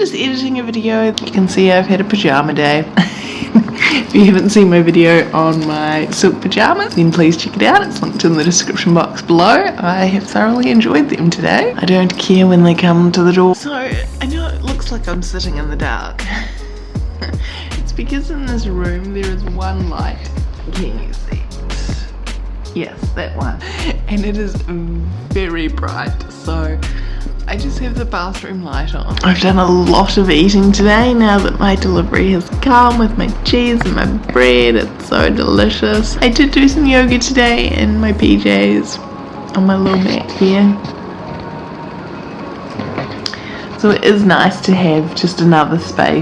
editing a video. You can see I've had a pajama day. if you haven't seen my video on my silk pajamas, then please check it out. It's linked in the description box below. I have thoroughly enjoyed them today. I don't care when they come to the door. So, I know it looks like I'm sitting in the dark. it's because in this room there is one light. Can you see? Yes, that one. And it is very bright. So, I just have the bathroom light on. I've done a lot of eating today now that my delivery has come with my cheese and my bread. It's so delicious. I did do some yoga today in my PJs on my little mat here. So it is nice to have just another space